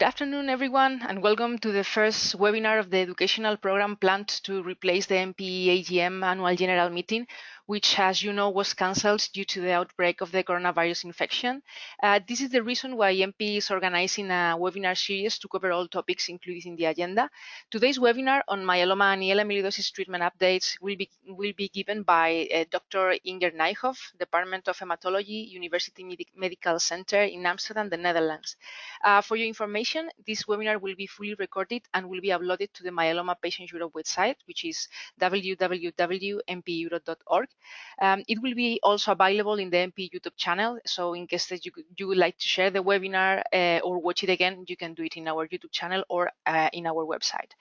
Good afternoon, everyone, and welcome to the first webinar of the educational program planned to replace the MPE AGM annual general meeting, which, as you know, was cancelled due to the outbreak of the coronavirus infection. Uh, this is the reason why MP is organizing a webinar series to cover all topics included in the agenda. Today's webinar on myeloma and AL amyloidosis treatment updates will be, will be given by uh, Dr. Inger Nijhof, Department of Hematology, University Medi Medical Center in Amsterdam, the Netherlands. Uh, for your information, this webinar will be fully recorded and will be uploaded to the Myeloma Patient Europe website, which is www.mpeurope.org. Um, it will be also available in the MP YouTube channel. So in case that you, you would like to share the webinar uh, or watch it again, you can do it in our YouTube channel or uh, in our website.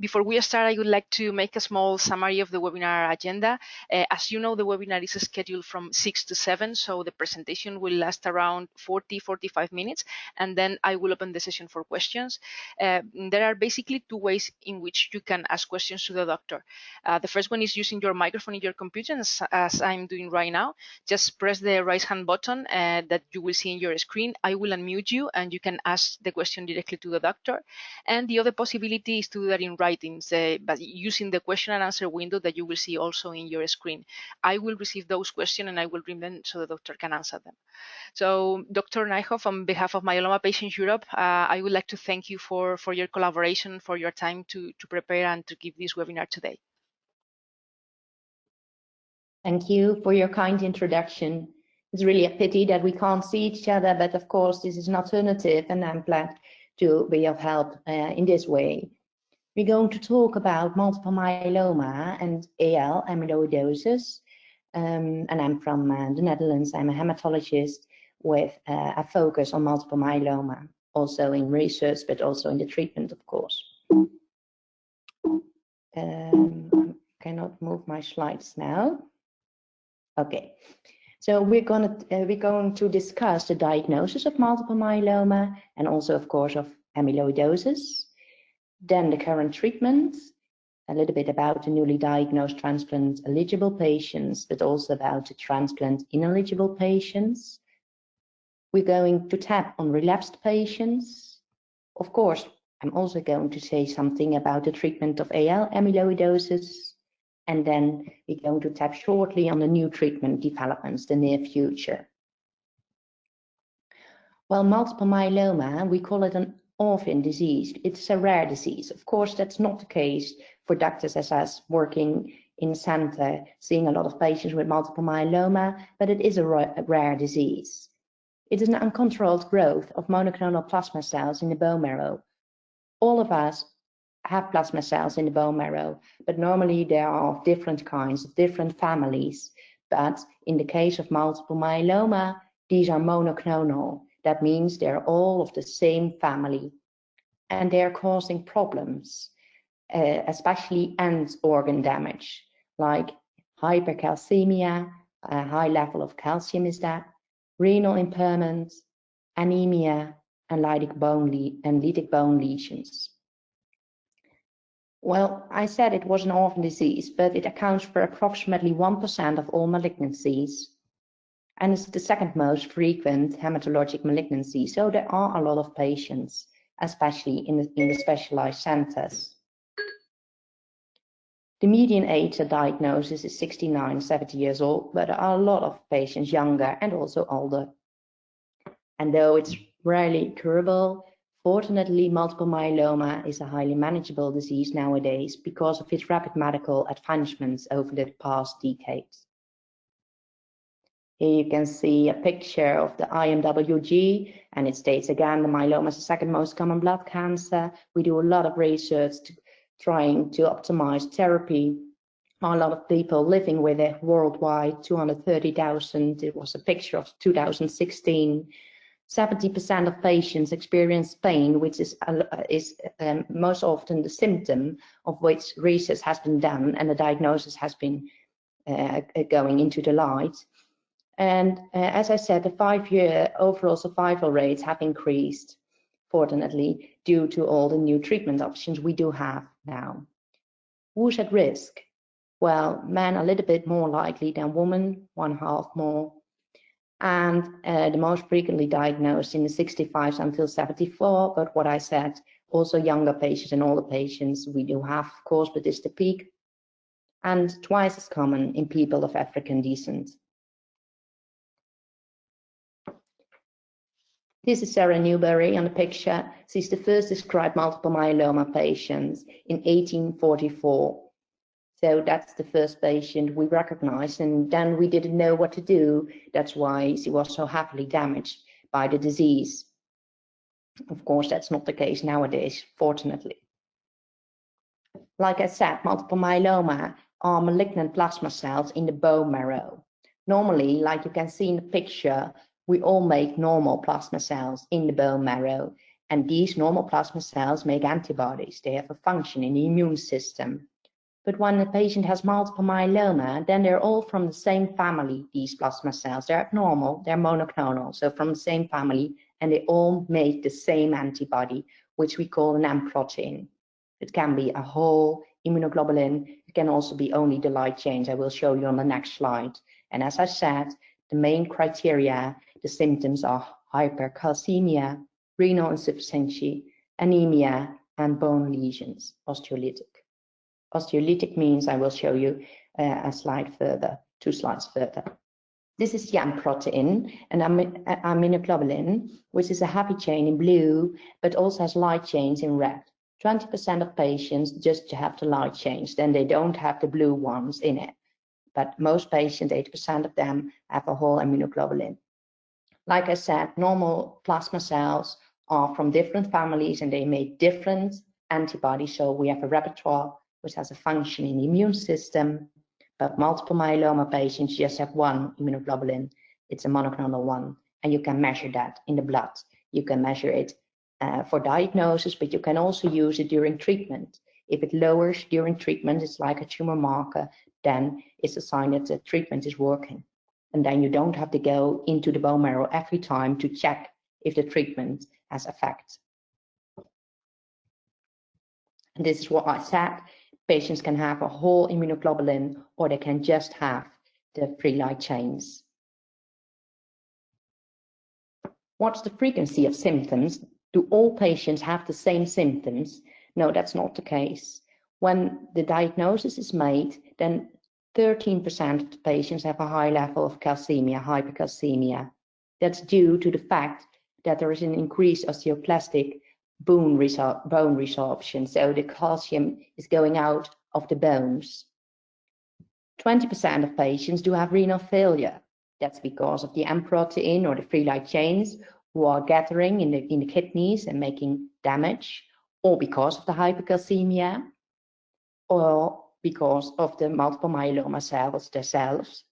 Before we start, I would like to make a small summary of the webinar agenda. Uh, as you know, the webinar is scheduled from 6 to 7, so the presentation will last around 40, 45 minutes, and then I will open the session for questions. Uh, there are basically two ways in which you can ask questions to the doctor. Uh, the first one is using your microphone in your computer, as, as I'm doing right now. Just press the right hand button uh, that you will see in your screen. I will unmute you, and you can ask the question directly to the doctor. And the other possibility is to do that in writing, but using the question and answer window that you will see also in your screen. I will receive those questions and I will bring them so the doctor can answer them. So Dr. Nijhof, on behalf of Myeloma Patients Europe, uh, I would like to thank you for, for your collaboration, for your time to, to prepare and to give this webinar today. Thank you for your kind introduction. It's really a pity that we can't see each other, but of course this is an alternative and I'm glad to be of help uh, in this way. We're going to talk about multiple myeloma and AL amyloidosis. Um, and I'm from uh, the Netherlands. I'm a hematologist with uh, a focus on multiple myeloma, also in research, but also in the treatment, of course. Um, I cannot move my slides now. Okay, so we're going to uh, we're going to discuss the diagnosis of multiple myeloma and also, of course, of amyloidosis. Then the current treatments, a little bit about the newly diagnosed transplant eligible patients, but also about the transplant ineligible patients. We're going to tap on relapsed patients. Of course, I'm also going to say something about the treatment of AL amyloidosis. And then we're going to tap shortly on the new treatment developments, the near future. Well, multiple myeloma, we call it an orphan disease. It's a rare disease. Of course, that's not the case for doctors as us working in center, seeing a lot of patients with multiple myeloma, but it is a rare disease. It is an uncontrolled growth of monoclonal plasma cells in the bone marrow. All of us have plasma cells in the bone marrow, but normally there are of different kinds, of different families. But in the case of multiple myeloma, these are monoclonal. That means they're all of the same family and they're causing problems, uh, especially end organ damage, like hypercalcemia, a high level of calcium is that, renal impairment, anemia, and lytic bone, and lytic bone lesions. Well, I said it was an orphan disease, but it accounts for approximately 1% of all malignancies and it's the second most frequent hematologic malignancy. So there are a lot of patients, especially in the, in the specialized centers. The median age of diagnosis is 69, 70 years old, but there are a lot of patients younger and also older. And though it's rarely curable, fortunately, multiple myeloma is a highly manageable disease nowadays because of its rapid medical advancements over the past decades. Here you can see a picture of the IMWG, and it states again the myeloma is the second most common blood cancer. We do a lot of research to, trying to optimize therapy. A lot of people living with it worldwide, 230,000. It was a picture of 2016. 70% of patients experience pain, which is, uh, is um, most often the symptom of which research has been done and the diagnosis has been uh, going into the light. And uh, as I said, the five-year overall survival rates have increased, fortunately, due to all the new treatment options we do have now. Who's at risk? Well, men are a little bit more likely than women, one half more. and uh, the most frequently diagnosed in the 65 until 74. But what I said, also younger patients and older patients, we do have, of course, but it's the peak, and twice as common in people of African descent. This is Sarah Newbury on the picture. She's the first described multiple myeloma patients in 1844 so that's the first patient we recognized, and then we didn't know what to do. That's why she was so heavily damaged by the disease. Of course, that's not the case nowadays, fortunately. Like I said, multiple myeloma are malignant plasma cells in the bone marrow. Normally, like you can see in the picture, we all make normal plasma cells in the bone marrow. And these normal plasma cells make antibodies. They have a function in the immune system. But when a patient has multiple myeloma, then they're all from the same family, these plasma cells. They're abnormal, they're monoclonal, so from the same family, and they all make the same antibody, which we call an M protein. It can be a whole immunoglobulin, it can also be only the light chains. I will show you on the next slide. And as I said, the main criteria, the symptoms are hypercalcemia, renal insufficiency, anemia, and bone lesions, osteolytic. Osteolytic means I will show you uh, a slide further, two slides further. This is the M protein, an immunoglobulin, which is a heavy chain in blue, but also has light chains in red. 20% of patients just have the light chains, then they don't have the blue ones in it. But most patients, 80% of them, have a whole immunoglobulin. Like I said, normal plasma cells are from different families and they make different antibodies. So we have a repertoire which has a function in the immune system, but multiple myeloma patients just have one immunoglobulin. It's a monoclonal one, and you can measure that in the blood. You can measure it uh, for diagnosis, but you can also use it during treatment. If it lowers during treatment, it's like a tumor marker, then it's a sign that the treatment is working. And then you don't have to go into the bone marrow every time to check if the treatment has effect. And this is what I said patients can have a whole immunoglobulin or they can just have the free light chains. What's the frequency of symptoms? Do all patients have the same symptoms? No, that's not the case. When the diagnosis is made, then 13% of patients have a high level of calcemia, hypercalcemia. That's due to the fact that there is an increased osteoclastic bone, resor bone resorption. So the calcium is going out of the bones. 20% of patients do have renal failure. That's because of the M protein or the free light chains who are gathering in the, in the kidneys and making damage, or because of the hypercalcemia, or because of the multiple myeloma cells themselves,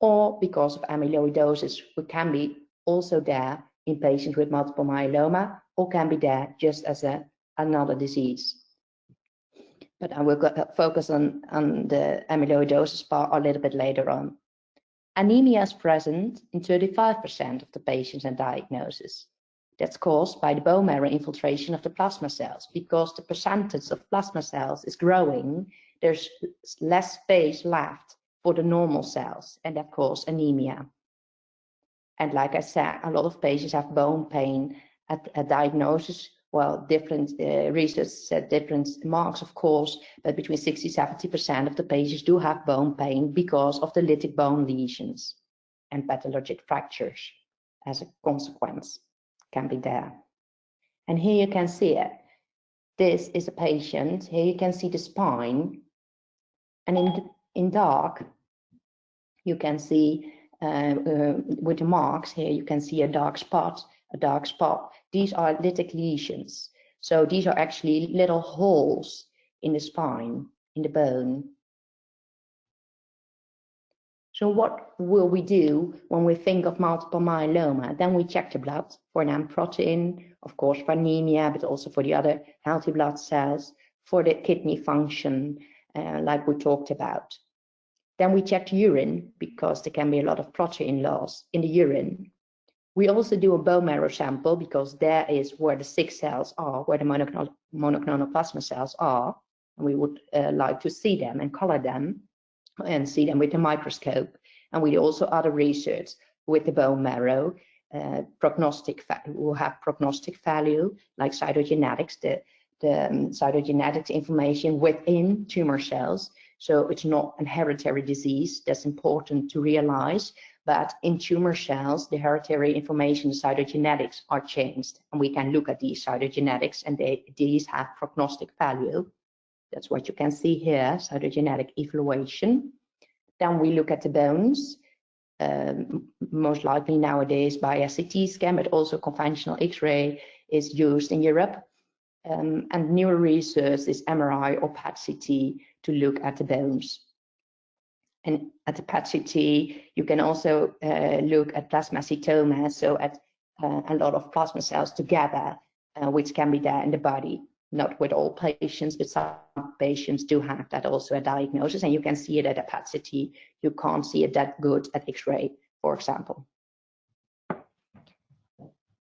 or because of amyloidosis, which can be also there in patients with multiple myeloma, or can be there just as a, another disease. But I will go, focus on, on the amyloidosis part a little bit later on. Anemia is present in 35% of the patients and diagnosis. That's caused by the bone marrow infiltration of the plasma cells. Because the percentage of plasma cells is growing, there's less space left for the normal cells, and that causes anemia. And like I said, a lot of patients have bone pain at a diagnosis, well, different uh, research said different marks, of course, but between 60 70% of the patients do have bone pain because of the lytic bone lesions and pathologic fractures as a consequence can be there. And here you can see it. This is a patient. Here you can see the spine. And in, in dark, you can see uh, uh, with the marks here, you can see a dark spot a dark spot. These are lytic lesions. So these are actually little holes in the spine, in the bone. So what will we do when we think of multiple myeloma? Then we check the blood for an M protein, of course for anemia, but also for the other healthy blood cells, for the kidney function, uh, like we talked about. Then we check the urine because there can be a lot of protein loss in the urine. We also do a bone marrow sample because there is where the sick cells are, where the monoclonal, plasma cells are. And we would uh, like to see them and color them and see them with a microscope. And we do also other research with the bone marrow uh, prognostic will have prognostic value like cytogenetics, the, the um, cytogenetics information within tumor cells. So it's not an hereditary disease. That's important to realize. But in tumor cells, the hereditary information, cytogenetics are changed. And we can look at these cytogenetics and they, these have prognostic value. That's what you can see here, cytogenetic evaluation. Then we look at the bones um, most likely nowadays by a CT scan, but also conventional X-ray is used in Europe. Um, and newer research is MRI or PET-CT to look at the bones. And at the PET-CT, you can also uh, look at plasmacytoma, so at uh, a lot of plasma cells together, uh, which can be there in the body. Not with all patients, but some patients do have that also a diagnosis, and you can see it at a PET-CT. You can't see it that good at X-ray, for example.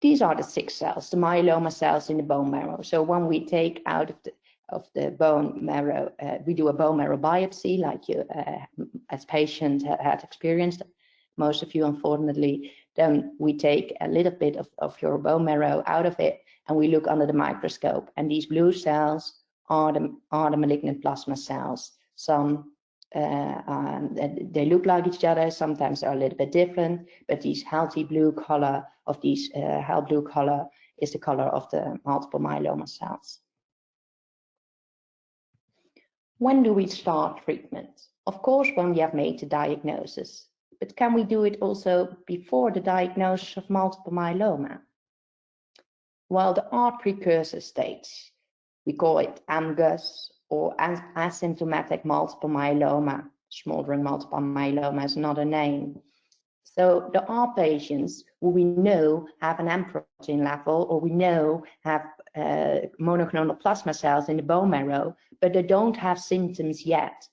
These are the six cells, the myeloma cells in the bone marrow. So when we take out of the of the bone marrow, uh, we do a bone marrow biopsy, like you, uh, as patients had experienced. Most of you, unfortunately, then we take a little bit of, of your bone marrow out of it and we look under the microscope. And these blue cells are the, are the malignant plasma cells. Some uh, um, they look like each other, sometimes they're a little bit different, but this healthy blue color of these uh, blue color is the color of the multiple myeloma cells. When do we start treatment? Of course, when we have made the diagnosis, but can we do it also before the diagnosis of multiple myeloma? Well, there are precursor states. We call it AMGUS or asymptomatic multiple myeloma. Smoldering multiple myeloma is another name. So there are patients who we know have an M protein level or we know have uh, monoclonal plasma cells in the bone marrow, but they don't have symptoms yet.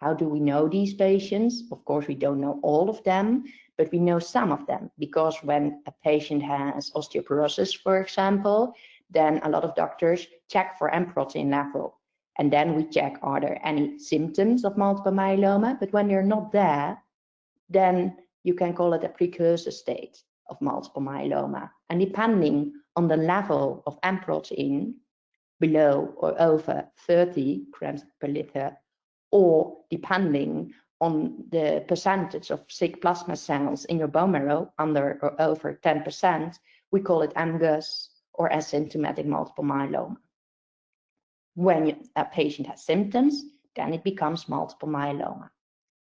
How do we know these patients? Of course, we don't know all of them, but we know some of them because when a patient has osteoporosis, for example, then a lot of doctors check for M protein level. And then we check, are there any symptoms of multiple myeloma? But when they're not there, then you can call it a precursor state of multiple myeloma. And depending on the level of M protein, below or over 30 grams per liter, or depending on the percentage of sick plasma cells in your bone marrow under or over 10%, we call it MGUS or asymptomatic multiple myeloma. When a patient has symptoms, then it becomes multiple myeloma.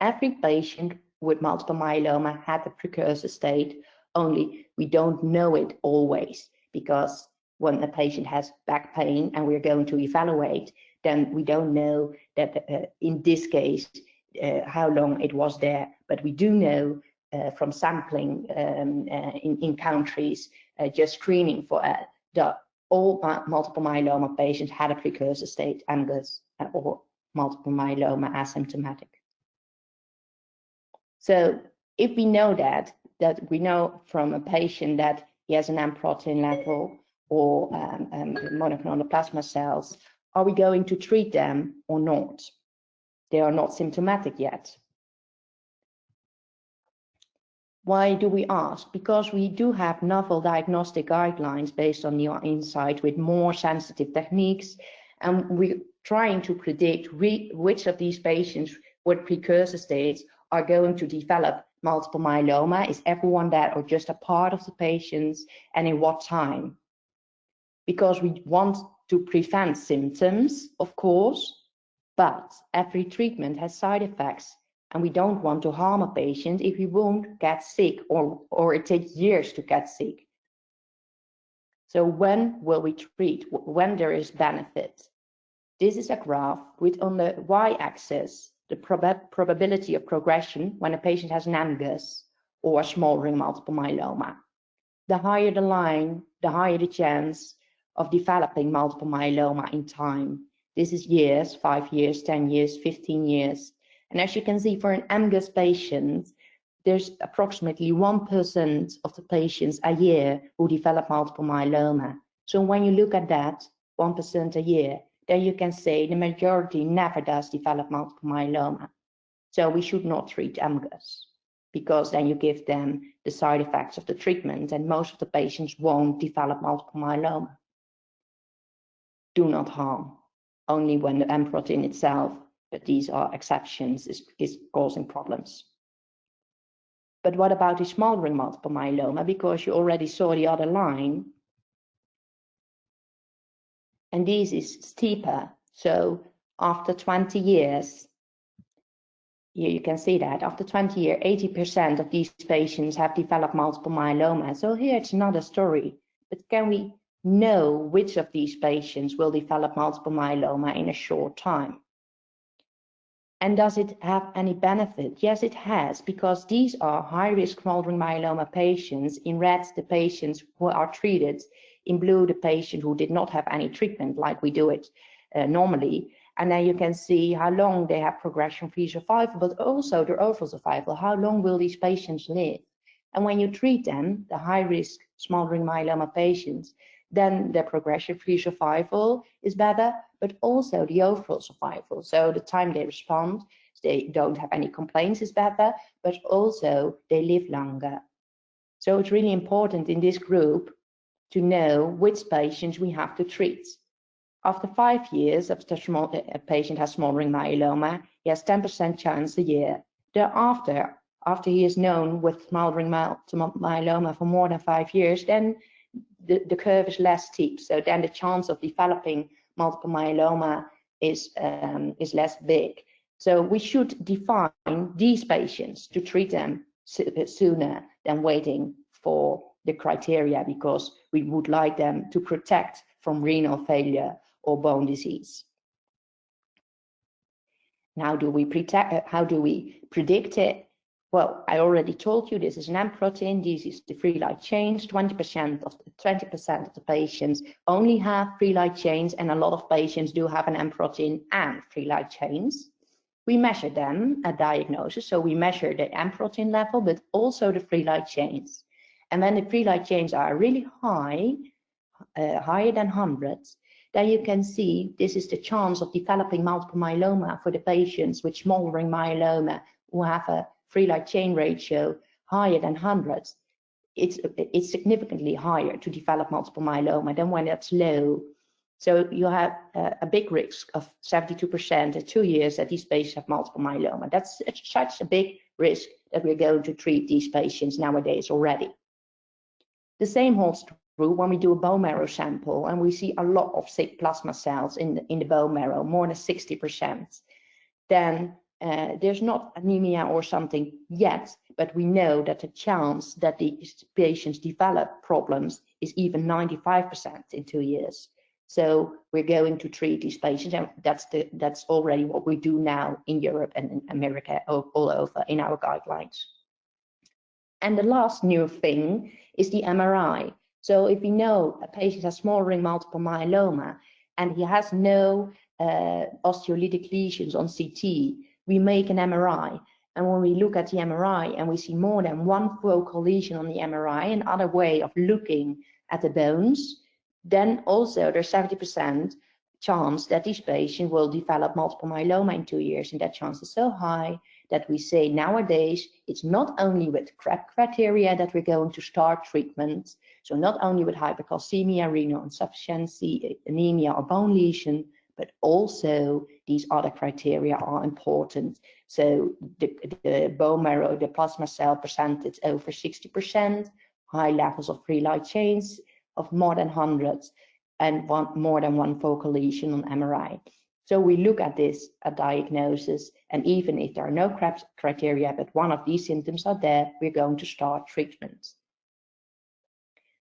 Every patient with multiple myeloma had a precursor state, only we don't know it always because when a patient has back pain and we're going to evaluate, then we don't know that uh, in this case uh, how long it was there, but we do know uh, from sampling um, uh, in, in countries just screening for the all multiple myeloma patients had a precursor state, MGUS, or multiple myeloma asymptomatic. So if we know that, that we know from a patient that he has an M protein level or um, um, monoclonal plasma cells, are we going to treat them or not? They are not symptomatic yet. Why do we ask? Because we do have novel diagnostic guidelines based on your insight with more sensitive techniques, and we're trying to predict which of these patients with precursor states are going to develop multiple myeloma. Is everyone that or just a part of the patients, and in what time? Because we want to prevent symptoms, of course, but every treatment has side effects and we don't want to harm a patient if he won't get sick or, or it takes years to get sick. So when will we treat? When there is benefit? This is a graph with on the y-axis the prob probability of progression when a patient has an MGUS or a smoldering multiple myeloma. The higher the line, the higher the chance of developing multiple myeloma in time. This is years, five years, 10 years, 15 years. And as you can see, for an MGUS patient, there's approximately 1% of the patients a year who develop multiple myeloma. So when you look at that, 1% a year, then you can say the majority never does develop multiple myeloma. So we should not treat MGUS because then you give them the side effects of the treatment and most of the patients won't develop multiple myeloma. Do not harm, only when the M protein itself, but these are exceptions, is, is causing problems. But what about the smoldering multiple myeloma? Because you already saw the other line. And this is steeper. So after 20 years, here you can see that after 20 years, 80% of these patients have developed multiple myeloma. So here it's another story, but can we know which of these patients will develop multiple myeloma in a short time? And does it have any benefit? Yes, it has, because these are high-risk smoldering myeloma patients. In red, the patients who are treated. In blue, the patient who did not have any treatment like we do it uh, normally. And then you can see how long they have progression-free survival, but also their overall survival. How long will these patients live? And when you treat them, the high-risk smoldering myeloma patients, then the progression-free survival is better, but also the overall survival. So the time they respond, they don't have any complaints is better, but also they live longer. So it's really important in this group to know which patients we have to treat. After five years of the a patient has smoldering myeloma, he has 10% chance a year. Thereafter, after he is known with smoldering myeloma for more than five years, then the, the curve is less steep. So then the chance of developing multiple myeloma is, um, is less big. So we should define these patients to treat them sooner than waiting for the criteria because we would like them to protect from renal failure or bone disease. Now, do we protect, uh, how do we predict it? Well, I already told you this is an M protein. This is the free light chains. 20% of the 20% of the patients only have free light chains, and a lot of patients do have an M protein and free light chains. We measure them at diagnosis, so we measure the M protein level, but also the free light chains. And when the free light chains are really high, uh, higher than hundreds, then you can see this is the chance of developing multiple myeloma for the patients with smoldering myeloma who have a free light chain ratio higher than hundreds. It's, it's significantly higher to develop multiple myeloma than when it's low. So you have a, a big risk of 72% at two years that these patients have multiple myeloma. That's such a big risk that we're going to treat these patients nowadays already. The same holds true when we do a bone marrow sample and we see a lot of sick plasma cells in the, in the bone marrow, more than 60%, then uh, there's not anemia or something yet, but we know that the chance that these patients develop problems is even 95% in two years. So we're going to treat these patients, and that's the that's already what we do now in Europe and in America all, all over in our guidelines. And the last new thing is the MRI. So if we know a patient has smoldering multiple myeloma and he has no uh, osteolytic lesions on CT, we make an MRI. And when we look at the MRI and we see more than one focal lesion on the MRI, another way of looking at the bones, then also there's 70% chance that this patient will develop multiple myeloma in two years. And that chance is so high that we say nowadays it's not only with CRAB criteria that we're going to start treatment, so not only with hypercalcemia, renal insufficiency, anemia or bone lesion, but also these other criteria are important. So the, the bone marrow, the plasma cell percentage over 60%, high levels of free light chains of more than hundreds, and one, more than one focal lesion on MRI. So we look at this at diagnosis, and even if there are no criteria, but one of these symptoms are there, we're going to start treatment.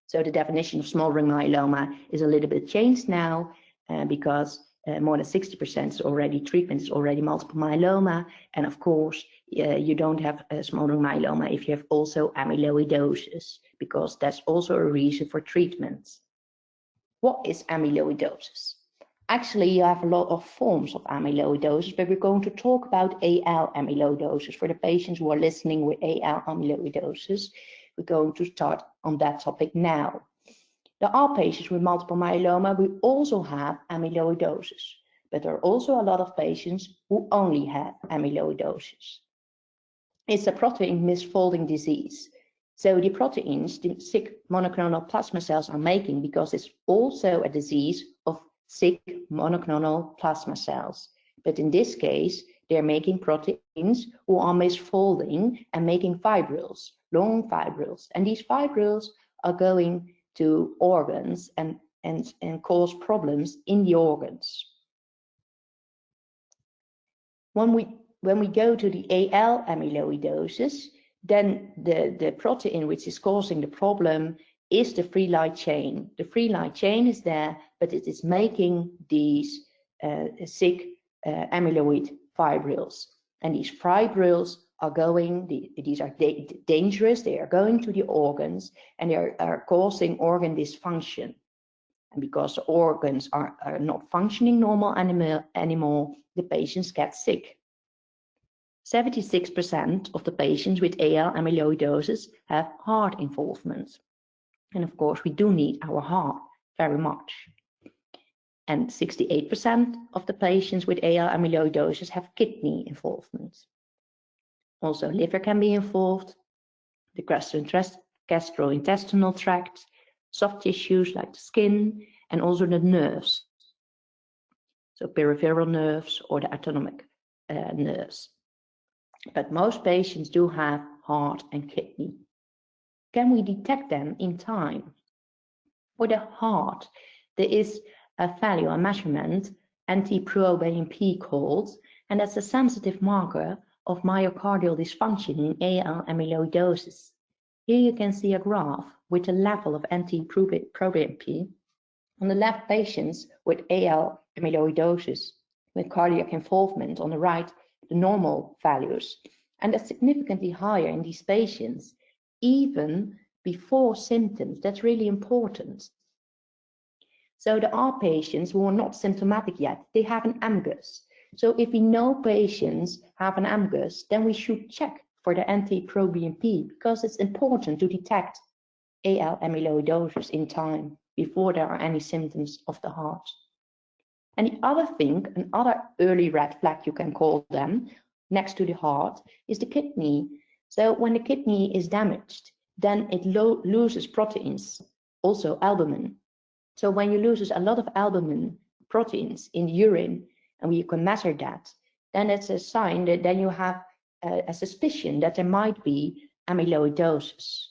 So the definition of smoldering myeloma is a little bit changed now uh, because uh, more than 60% is already treatment is already multiple myeloma. And of course, uh, you don't have a smoldering myeloma if you have also amyloidosis, because that's also a reason for treatment. What is amyloidosis? Actually, you have a lot of forms of amyloidosis, but we're going to talk about AL amyloidosis for the patients who are listening with AL amyloidosis. We're going to start on that topic now. There are patients with multiple myeloma. who also have amyloidosis, but there are also a lot of patients who only have amyloidosis. it's a protein misfolding disease. So the proteins the sick monoclonal plasma cells are making because it's also a disease of sick monoclonal plasma cells. But in this case, they're making proteins who are misfolding and making fibrils, long fibrils. And these fibrils are going to organs and, and, and cause problems in the organs. When we, when we go to the AL amyloidosis, then the, the protein which is causing the problem is the free light chain. The free light chain is there, but it is making these uh, sick uh, amyloid fibrils. And these fibrils are going, the, these are da dangerous, they are going to the organs and they are, are causing organ dysfunction. And because the organs are, are not functioning normal animal, anymore, the patients get sick. 76% of the patients with AL amyloidosis have heart involvement. And of course, we do need our heart very much. And 68% of the patients with AL amyloidosis have kidney involvement. Also, liver can be involved, the gastrointestinal tract, soft tissues like the skin, and also the nerves. So peripheral nerves or the autonomic uh, nerves but most patients do have heart and kidney. Can we detect them in time? For the heart, there is a value, a measurement, NT-proBNP called, and that's a sensitive marker of myocardial dysfunction in AL amyloidosis. Here you can see a graph with the level of NT-proBNP. On the left, patients with AL amyloidosis with cardiac involvement. On the right, the normal values. And that's significantly higher in these patients, even before symptoms. That's really important. So there are patients who are not symptomatic yet. They have an AMGUS. So if we know patients have an AMGUS, then we should check for the NT-proBNP because it's important to detect AL amyloidosis in time before there are any symptoms of the heart. And the other thing, another early red flag you can call them, next to the heart, is the kidney. So when the kidney is damaged, then it lo loses proteins, also albumin. So when you loses a lot of albumin proteins in urine, and we can measure that, then it's a sign that then you have a, a suspicion that there might be amyloidosis.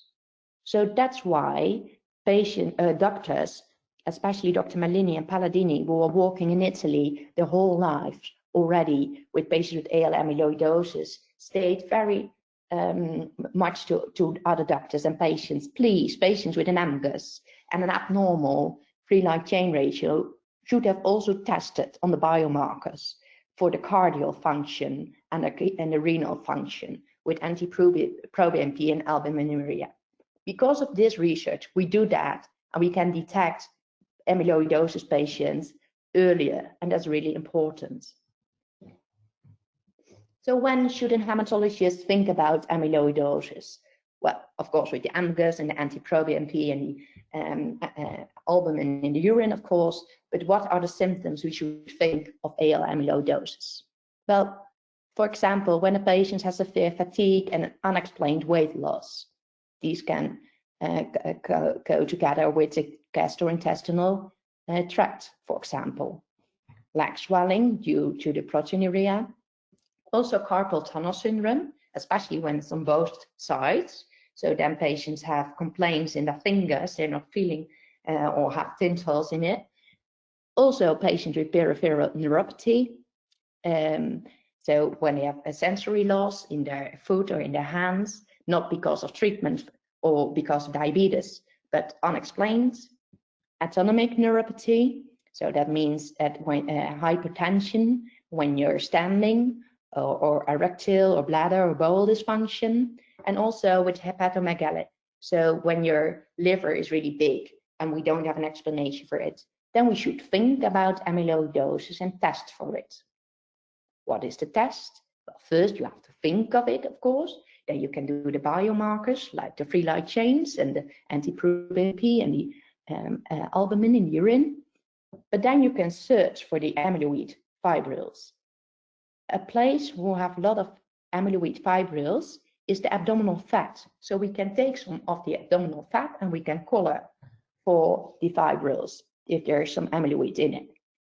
So that's why patient uh, doctors especially Dr. Merlini and Palladini, who were working in Italy their whole life already with patients with AL amyloidosis, state very um, much to, to other doctors and patients, please, patients with an AMGUS and an abnormal free light chain ratio should have also tested on the biomarkers for the cardiac function and the, and the renal function with NT-proBNP and albuminuria. Because of this research, we do that and we can detect amyloidosis patients earlier, and that's really important. So when should a hematologist think about amyloidosis? Well, of course, with the AMGUS and the NT-proBNP and the um, uh, albumin in the urine, of course, but what are the symptoms we should think of AL amyloidosis? Well, for example, when a patient has severe fatigue and an unexplained weight loss, these can uh, go, go, together with a gastrointestinal uh, tract, for example. Leg swelling due to the proteinuria. Also carpal tunnel syndrome, especially when it's on both sides. So then patients have complaints in their fingers, they're not feeling uh, or have tintles in it. Also patients with peripheral neuropathy. Um, so when they have a sensory loss in their foot or in their hands, not because of treatment or because of diabetes, but unexplained autonomic neuropathy. So that means that when uh, hypertension when you're standing or, or, erectile or bladder or bowel dysfunction, and also with hepatomegaly. So when your liver is really big and we don't have an explanation for it, then we should think about amyloidosis and test for it. What is the test? Well, first you have to think of it, of course. Then you can do the biomarkers like the free light chains and the NT-proBNP and the um, uh, albumin in urine, but then you can search for the amyloid fibrils. A place will have a lot of amyloid fibrils is the abdominal fat. So we can take some of the abdominal fat and we can color for the fibrils if there is some amyloid in it.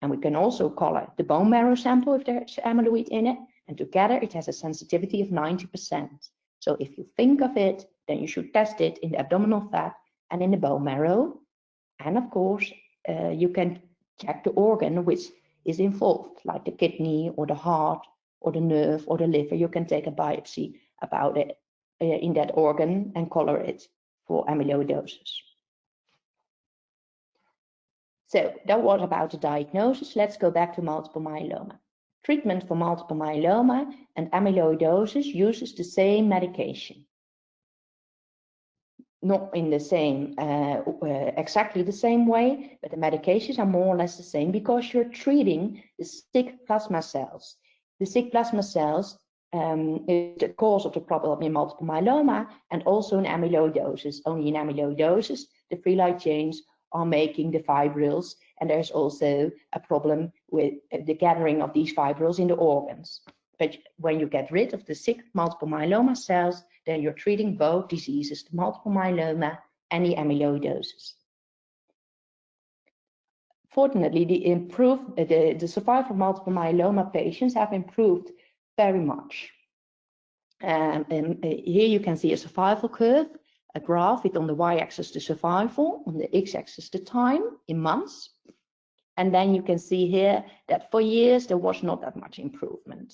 And we can also color the bone marrow sample if there's amyloid in it. And together it has a sensitivity of 90%. So if you think of it, then you should test it in the abdominal fat and in the bone marrow. And of course, uh, you can check the organ which is involved, like the kidney or the heart or the nerve or the liver. You can take a biopsy about it uh, in that organ and color it for amyloidosis. So that was about the diagnosis. Let's go back to multiple myeloma. Treatment for multiple myeloma and amyloidosis uses the same medication. Not in the same, uh, uh, exactly the same way, but the medications are more or less the same because you're treating the sick plasma cells. The sick plasma cells um, is the cause of the problem in multiple myeloma and also in amyloidosis. Only in amyloidosis, the free light chains are making the fibrils and there's also a problem with the gathering of these fibrils in the organs. But when you get rid of the sick multiple myeloma cells, then you're treating both diseases, the multiple myeloma and the amyloidosis. Fortunately, the, improved, the, the survival of multiple myeloma patients have improved very much. Um, and uh, here you can see a survival curve, a graph with on the y-axis the survival, on the x-axis the time in months. And then you can see here that for years there was not that much improvement.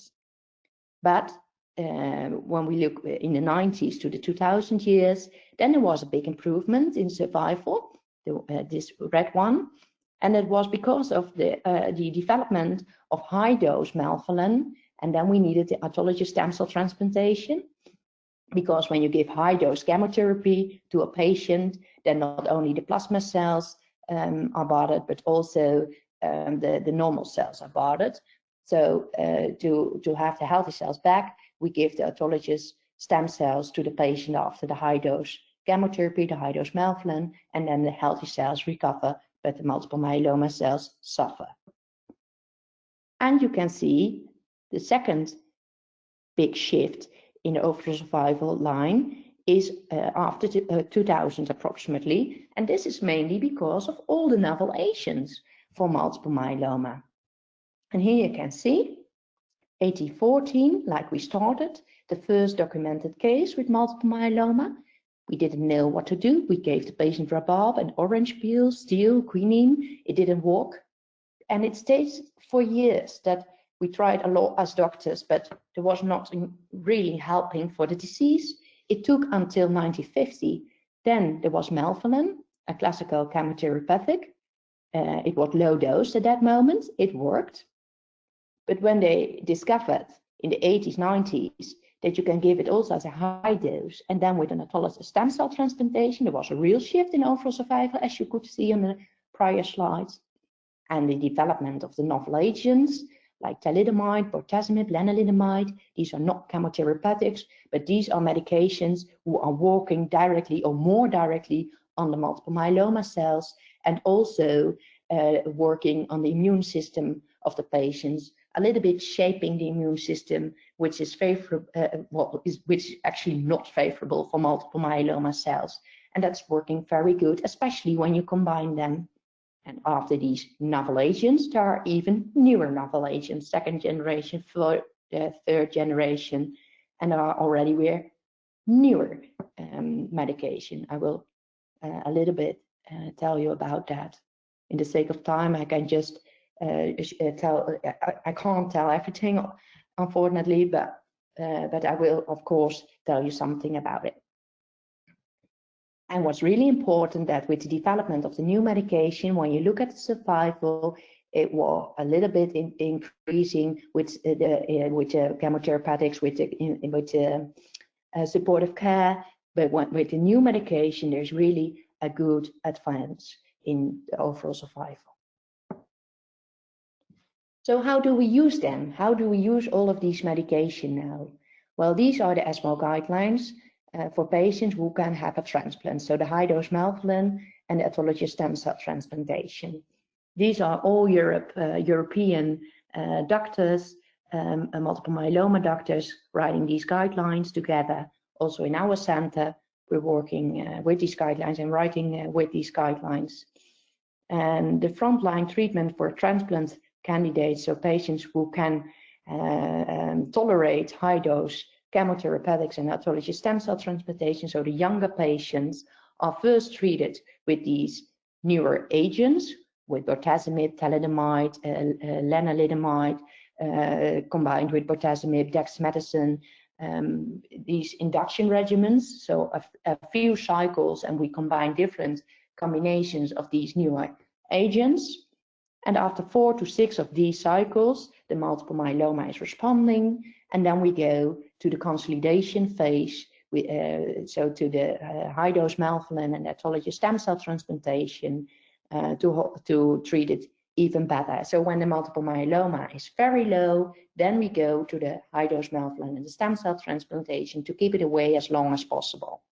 But uh, when we look in the 90s to the 2000 years, then there was a big improvement in survival, the, uh, this red one. And it was because of the, uh, the development of high dose melphalan and then we needed the autologous stem cell transplantation because when you give high dose chemotherapy to a patient, then not only the plasma cells um, are bothered, but also um, the, the normal cells are bothered. So uh, to, to have the healthy cells back, we give the autologous stem cells to the patient after the high dose chemotherapy, the high dose melphalan, and then the healthy cells recover, but the multiple myeloma cells suffer. And you can see the second big shift in the overall survival line is uh, after uh, 2000 approximately, and this is mainly because of all the novel agents for multiple myeloma. And here you can see 1814, like we started, the first documented case with multiple myeloma. We didn't know what to do. We gave the patient rhubarb and orange peel, steel, quinine. It didn't work. And it stays for years that we tried a lot as doctors, but there was not really helping for the disease. It took until 1950. Then there was melphalan, a classical chemotherapeutic. Uh, it was low dose at that moment. It worked. But when they discovered in the 80s, 90s, that you can give it also as a high dose, and then with an autologous stem cell transplantation, there was a real shift in overall survival, as you could see on the prior slides. And the development of the novel agents, like thalidomide, bortezomib, lenalidomide. These are not chemotherapeutics, but these are medications who are working directly or more directly on the multiple myeloma cells and also uh, working on the immune system of the patients, a little bit shaping the immune system, which is favorable, uh, well, is, which is actually not favorable for multiple myeloma cells. And that's working very good, especially when you combine them and after these novel agents, there are even newer novel agents, second generation, third, uh, third generation, and there are already we're newer um, medication. I will uh, a little bit uh, tell you about that. In the sake of time, I can just uh, uh, tell, I, I, can't tell everything, unfortunately, but, uh, but I will, of course, tell you something about it. And what's really important that with the development of the new medication, when you look at the survival, it was a little bit in, increasing with uh, the uh, with the chemotherapeutics, with the in, with uh, supportive care. But when, with the new medication, there's really a good advance in the overall survival. So how do we use them? How do we use all of these medication now? Well, these are the ESMO guidelines uh, for patients who can have a transplant. So the high dose melphalan and the autologous stem cell transplantation. These are all Europe, uh, European uh, doctors, um, multiple myeloma doctors writing these guidelines together also in our center, we're working uh, with these guidelines and writing uh, with these guidelines. And the frontline treatment for transplant candidates, so patients who can uh, um, tolerate high dose chemotherapeutics and autologous stem cell transplantation, so the younger patients are first treated with these newer agents, with bortezomib, thalidomide, uh, uh, lenalidomide, uh, combined with bortezomib, dexamethasone, um, these induction regimens, so a, a, few cycles, and we combine different combinations of these newer agents. And after four to six of these cycles, the multiple myeloma is responding, and then we go to the consolidation phase, we, uh, so to the uh, high dose melphalan and autologous stem cell transplantation uh, to, to treat it even better. So when the multiple myeloma is very low, then we go to the high dose melphalan and the stem cell transplantation to keep it away as long as possible.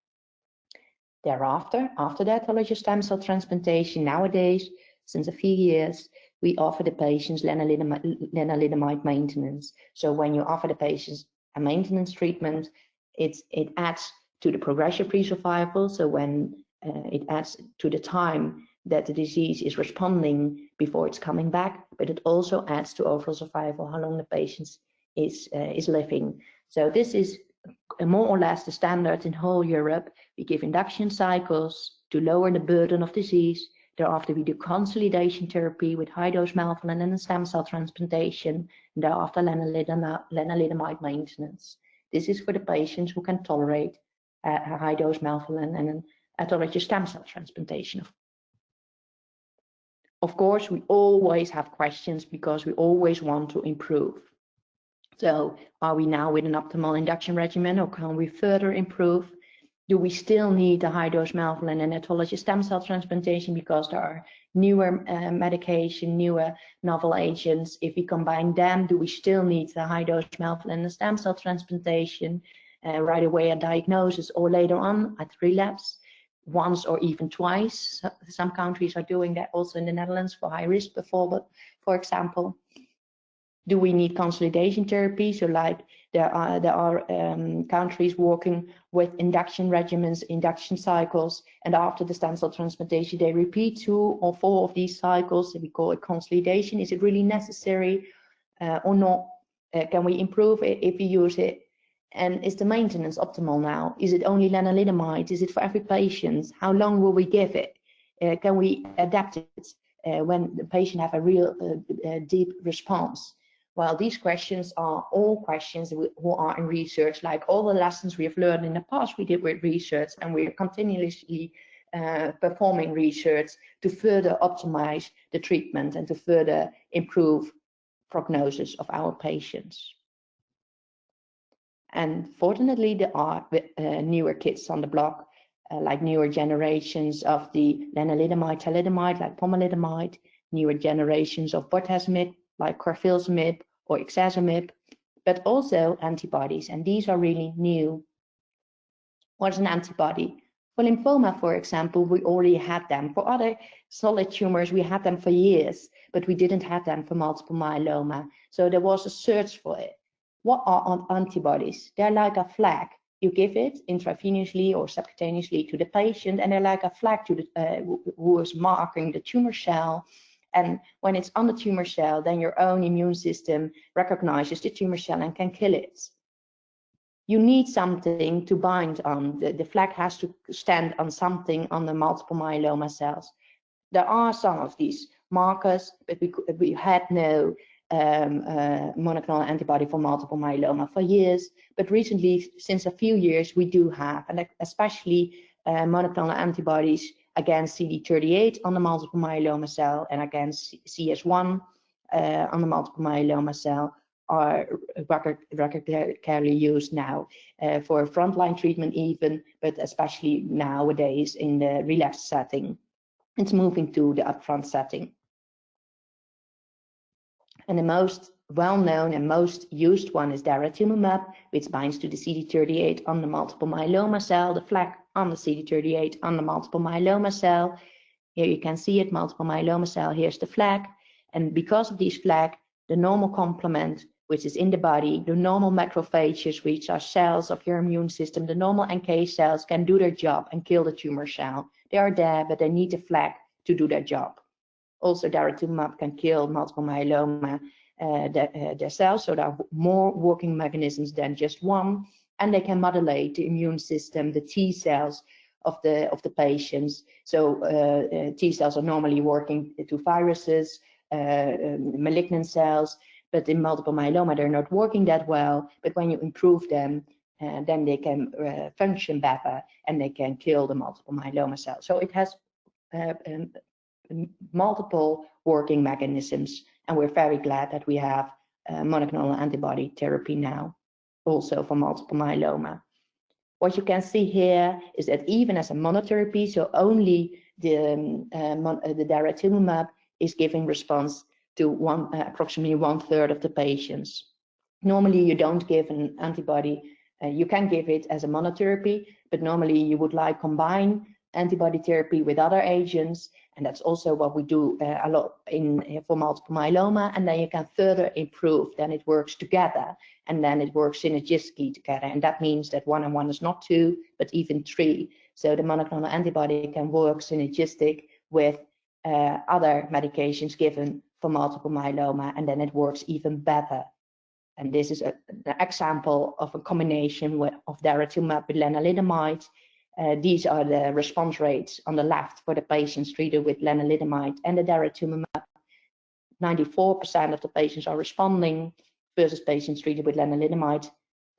Thereafter, after the autologous stem cell transplantation, nowadays, since a few years, we offer the patients lenalidomide, maintenance. So when you offer the patients a maintenance treatment, it's, it adds to the progression-free survival. So when uh, it adds to the time that the disease is responding before it's coming back, but it also adds to overall survival, how long the patient is, uh, is living. So this is more or less the standard in whole Europe. We give induction cycles to lower the burden of disease. Thereafter, we do consolidation therapy with high-dose melphalan and a stem cell transplantation, and thereafter lenalidomide maintenance. This is for the patients who can tolerate uh, high-dose melphalan and an autologous stem cell transplantation, of course, we always have questions because we always want to improve. So are we now with an optimal induction regimen or can we further improve? Do we still need the high dose melphalan and autologous stem cell transplantation because there are newer uh, medication, newer novel agents? If we combine them, do we still need the high dose melphalan and the stem cell transplantation uh, right away at diagnosis or later on at relapse? once or even twice. Some countries are doing that also in the Netherlands for high risk before, but for example, do we need consolidation therapy? So like there are there are um, countries working with induction regimens, induction cycles, and after the stem cell transplantation, they repeat two or four of these cycles. We call it consolidation. Is it really necessary uh, or not? Uh, can we improve it if we use it and is the maintenance optimal now? Is it only lenalidomide? Is it for every patient? How long will we give it? Uh, can we adapt it uh, when the patient have a real uh, uh deep response? Well, these questions are all questions who are in research, like all the lessons we have learned in the past we did with research, and we are continuously uh, performing research to further optimize the treatment and to further improve prognosis of our patients. And fortunately, there are uh, newer kits on the block, uh, like newer generations of the lenalidomide, thalidomide, like pomalidomide, newer generations of bortezomib, like carfilzomib or ixazomib, but also antibodies. And these are really new. What is an antibody? For lymphoma, for example, we already had them. For other solid tumors, we had them for years, but we didn't have them for multiple myeloma. So there was a search for it. What are antibodies? They're like a flag. You give it intravenously or subcutaneously to the patient, and they're like a flag to the, uh, who is marking the tumor cell. And when it's on the tumor cell, then your own immune system recognizes the tumor cell and can kill it. You need something to bind on. The, the flag has to stand on something on the multiple myeloma cells. There are some of these markers, but we, we had no um, uh, monoclonal antibody for multiple myeloma for years, but recently, since a few years, we do have, and especially uh, monoclonal antibodies against CD38 on the multiple myeloma cell and against CS1 uh, on the multiple myeloma cell are regularly used now uh, for frontline treatment even, but especially nowadays in the relapse setting. It's moving to the upfront setting. And the most well-known and most used one is daratumumab, which binds to the CD38 on the multiple myeloma cell, the flag on the CD38 on the multiple myeloma cell. Here you can see it, multiple myeloma cell, here's the flag. And because of these flag, the normal complement which is in the body, the normal macrophages, which are cells of your immune system, the normal NK cells can do their job and kill the tumor cell. They are there, but they need the flag to do their job. Also, daratumumab can kill multiple myeloma, uh, the, uh, the cells, so there are more working mechanisms than just one, and they can modulate the immune system, the T cells of the of the patients. So uh, uh T cells are normally working to viruses, uh, um, malignant cells, but in multiple myeloma they're not working that well. But when you improve them, uh, then they can function better and they can kill the multiple myeloma cells. So it has um, multiple working mechanisms, and we're very glad that we have uh, monoclonal antibody therapy now, also for multiple myeloma. What you can see here is that even as a monotherapy, so only the, um, uh, uh, the daratumumab is giving response to one, uh, approximately one third of the patients. Normally, you don't give an antibody. Uh, you can give it as a monotherapy, but normally you would like combine antibody therapy with other agents and that's also what we do uh, a lot in uh, for multiple myeloma. And then you can further improve. Then it works together, and then it works synergistically together. And that means that one and one is not two, but even three. So the monoclonal antibody can work synergistic with uh, other medications given for multiple myeloma, and then it works even better. And this is a, an example of a combination with, of daratumumab with lenalidomide uh, these are the response rates on the left for the patients treated with lenalidomide and the daratumumab. 94% of the patients are responding versus patients treated with lenalidomide.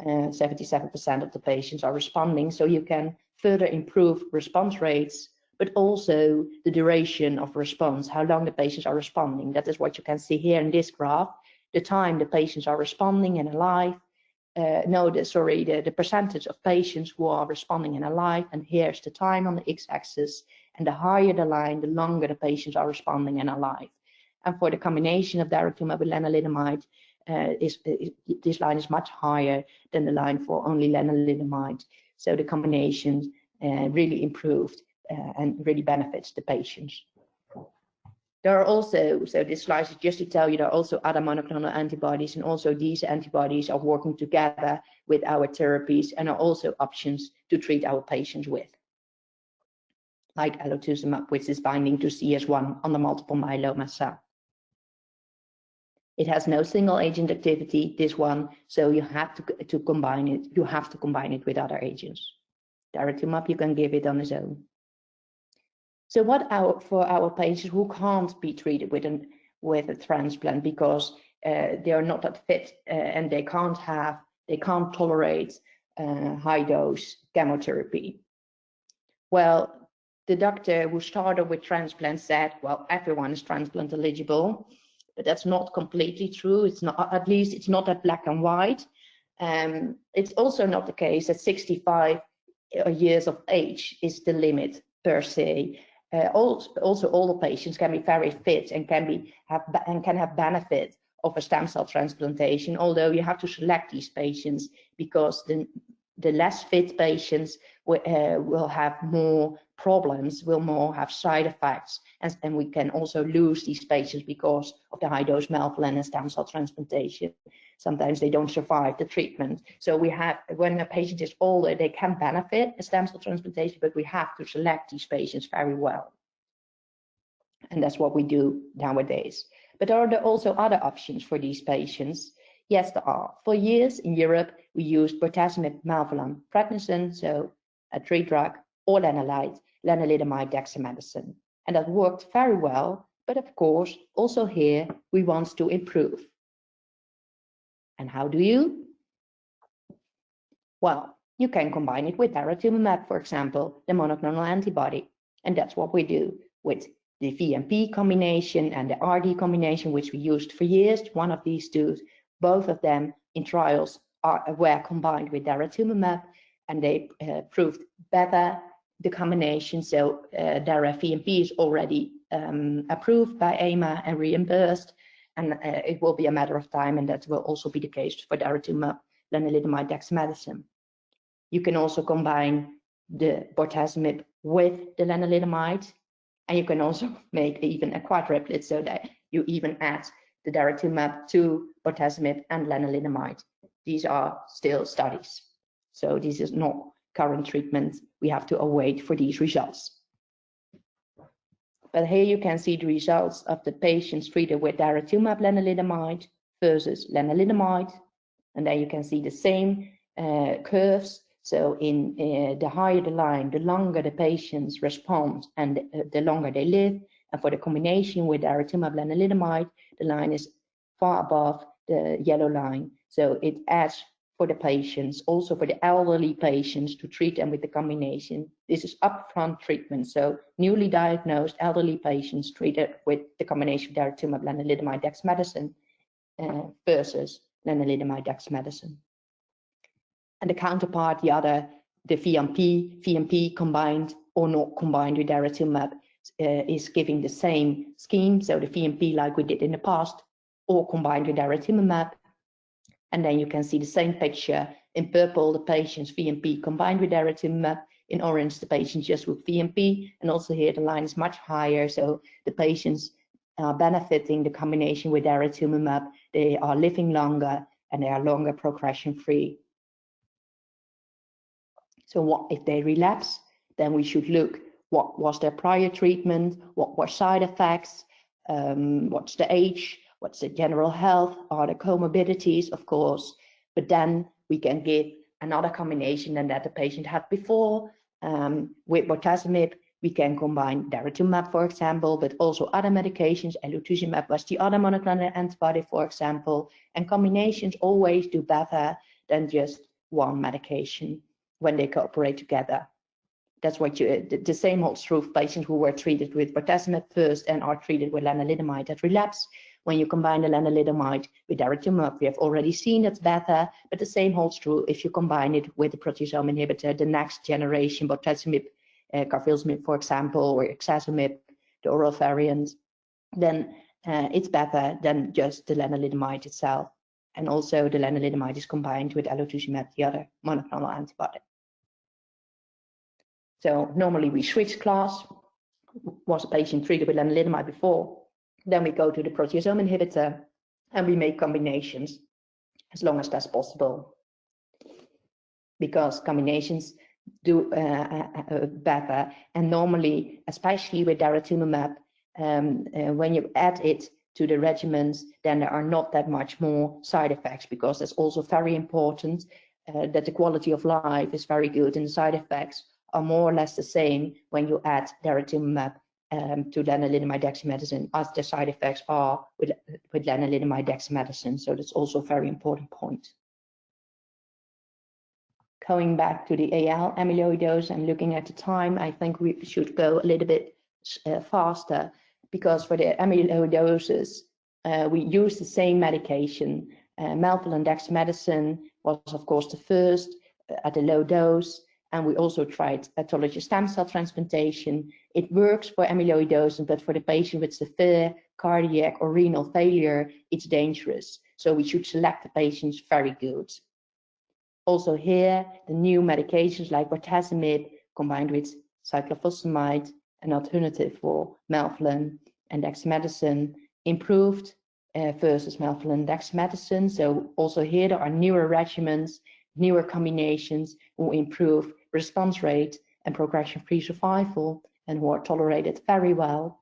77% uh, of the patients are responding. So you can further improve response rates, but also the duration of response, how long the patients are responding. That is what you can see here in this graph. The time the patients are responding and alive, uh, no, the, sorry, the, the percentage of patients who are responding and alive, and here's the time on the x-axis, and the higher the line, the longer the patients are responding and alive. And for the combination of daratumumab with lenalidomide, uh, is, is, this line is much higher than the line for only lenalidomide. So the combination uh, really improved uh, and really benefits the patients. There are also, so this slide is just to tell you there are also other monoclonal antibodies and also these antibodies are working together with our therapies and are also options to treat our patients with. Like elotuzumab, which is binding to CS1 on the multiple myeloma cell. It has no single agent activity, this one, so you have to, to combine it, you have to combine it with other agents. Daratumumab, you can give it on its own. So what our, for our patients who can't be treated with, an, with a transplant because uh, they are not that fit uh, and they can't have, they can't tolerate uh, high dose chemotherapy. Well, the doctor who started with transplant said, well, everyone is transplant eligible, but that's not completely true. It's not, at least it's not that black and white. Um, it's also not the case that 65 years of age is the limit per se uh, also, also older patients can be very fit and can be have and can have benefit of a stem cell transplantation. Although you have to select these patients because the the less fit patients uh, will have more problems, will more have side effects, and, and we can also lose these patients because of the high dose melphalan and stem cell transplantation sometimes they don't survive the treatment. So we have, when a patient is older, they can benefit a stem cell transplantation, but we have to select these patients very well. And that's what we do nowadays. But are there also other options for these patients? Yes, there are. For years in Europe, we used bortezomib, melphalan, prednisone, so a tree drug, or lenalidomide, lenalidomide, dexamethasone. And that worked very well. But of course, also here, we want to improve. And how do you? Well, you can combine it with daratumumab, for example, the monoclonal antibody. And that's what we do with the VMP combination and the RD combination, which we used for years, one of these two, both of them in trials are, were combined with daratumumab and they uh, proved better the combination. So uh, Dara VMP is already um, approved by EMA and reimbursed and uh, it will be a matter of time, and that will also be the case for daratumumab, lenalidomide, dexamethasone. You can also combine the bortezomib with the lenalidomide, and you can also make even a quadruplet so that you even add the daratumumab to bortezomib and lenalidomide. These are still studies. So this is not current treatment. We have to await for these results. But here you can see the results of the patients treated with daratumumab lenalidomide versus lenalidomide. And then you can see the same uh, curves. So in uh, the higher the line, the longer the patients respond and uh, the longer they live. And for the combination with daratumumab lenalidomide, the line is far above the yellow line. So it adds for the patients, also for the elderly patients to treat them with the combination. This is upfront treatment. So newly diagnosed elderly patients treated with the combination of daratumumab, lenalidomide, dexamethasone uh, versus lenalidomide, dexamethasone. And the counterpart, the other, the VMP, VMP combined or not combined with daratumumab uh, is giving the same scheme. So the VMP like we did in the past, or combined with daratumumab and then you can see the same picture in purple, the patients VMP combined with daratumumab, in orange, the patients just with VMP, and also here the line is much higher, so the patients are benefiting the combination with daratumumab, they are living longer and they are longer progression free. So what if they relapse? Then we should look what was their prior treatment, what were side effects, um, what's the age, what's the general health, are the comorbidities, of course, but then we can give another combination than that the patient had before. Um, with bortezomib, we can combine daratumumab, for example, but also other medications. Elotuzumab was the other monoclonal antibody, for example, and combinations always do better than just one medication when they cooperate together. That's what you, the, the same holds true for patients who were treated with bortezomib first and are treated with lenalidomide at relapse when you combine the lenalidomide with daratumumab. We have already seen it's better, but the same holds true if you combine it with the proteasome inhibitor, the next generation, bortezomib, uh, carfilzomib, for example, or ixazomib, the oral variant, then uh, it's better than just the lenalidomide itself. And also the lenalidomide is combined with elotuzumab, the other monoclonal antibody. So normally we switch class. Was a patient treated with lenalidomide before? Then we go to the proteasome inhibitor and we make combinations as long as that's possible. Because combinations do uh, uh, uh, better. And normally, especially with daratumumab, um, uh, when you add it to the regimens, then there are not that much more side effects because that's also very important uh, that the quality of life is very good and the side effects are more or less the same when you add daratumumab um, to lenalidomide dexamethasone as the side effects are with, with lenalidomide dexamethasone. So that's also a very important point. Going back to the AL amyloidose and looking at the time, I think we should go a little bit uh, faster because for the amyloidosis, uh, we use the same medication. Uh, melphalan dexamethasone was, of course, the first uh, at a low dose. And we also tried autologous stem cell transplantation. It works for amyloidosis, but for the patient with severe cardiac or renal failure, it's dangerous. So we should select the patients very good. Also here, the new medications like bortezomib combined with cyclophosphamide, an alternative for melphalan and dexamethasone, improved uh, versus melphalan and dexamethasone. So also here there are newer regimens, newer combinations who improve response rate and progression-free survival and who are tolerated very well.